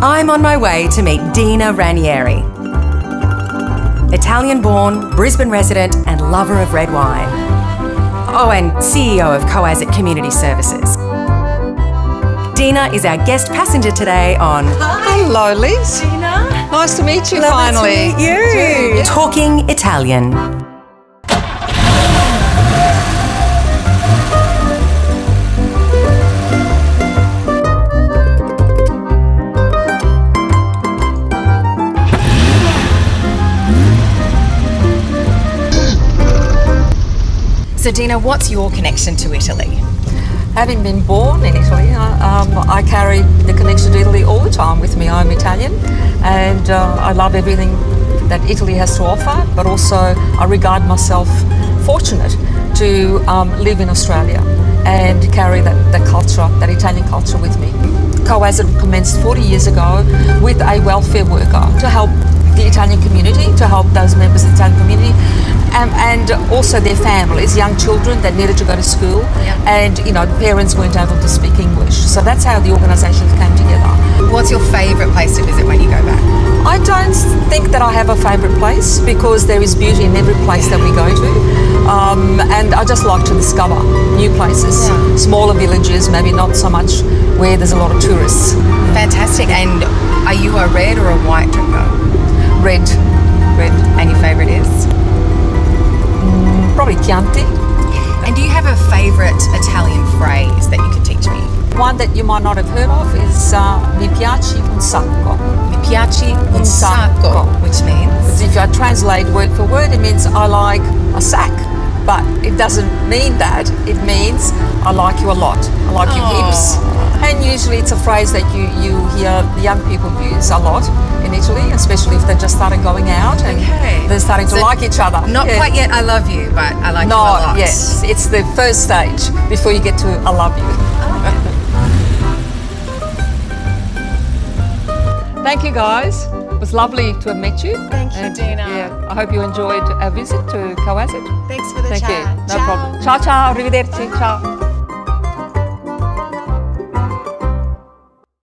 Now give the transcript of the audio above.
I'm on my way to meet Dina Ranieri. Italian born, Brisbane resident, and lover of red wine. Oh, and CEO of Co.As.It. Community Services. Dina is our guest passenger today on Hi. Hello, Liz. Dina. Nice to meet you finally. to meet you. Yeah. Talking Italian. So, Dina, what's your connection to Italy? Having been born in Italy, uh, um, I carry the connection to Italy all the time with me. I'm Italian and uh, I love everything that Italy has to offer, but also I regard myself fortunate to um, live in Australia and carry that, that culture, that Italian culture with me. Co.As.It. commenced 40 years ago with a welfare worker to help the Italian community, to help those members of the Italian um, and also their families, young children that needed to go to school, and you know parents weren't able to speak English. So that's how the organisation came together. What's your favourite place to visit when you go back? I don't think that I have a favourite place because there is beauty in every place that we go to, um, and I just like to discover new places, smaller villages, maybe not so much where there's a lot of tourists. Fantastic. And are you a red or a white drinker? Chianti. And do you have a favourite Italian phrase that you could teach me? One that you might not have heard of is uh, Mi piaci un sacco. Mi piaci un sacco. sacco, which means If I translate word for word, it means I like a sack. But it doesn't mean that. It means I like you a lot. I like your hips. And usually it's a phrase that you, you hear young people use a lot in Italy, especially if they're just starting going out and Okay. they're starting to So like each other. not Yeah. quite yet I love you, but I like No, you a lot. yes. It's the first stage before you get to I love you. Thank you guys. It was lovely to have met you. Thank you, And, Dina. Yeah, I hope you enjoyed our visit to Coazit. Thanks for the Thank chat. you. No Ciao. problem. Ciao, ciao. Arrivederci. Ciao.